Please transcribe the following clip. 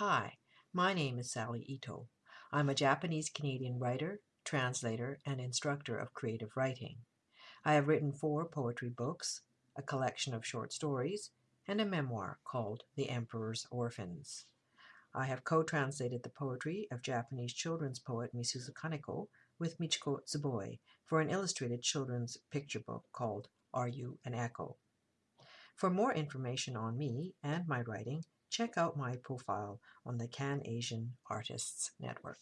Hi, my name is Sally Ito. I'm a Japanese Canadian writer, translator, and instructor of creative writing. I have written four poetry books, a collection of short stories, and a memoir called The Emperor's Orphans. I have co-translated the poetry of Japanese children's poet Misuzu Kaneko with Michiko Tsuboi for an illustrated children's picture book called Are You an Echo? For more information on me and my writing, check out my profile on the Can Asian Artists Network.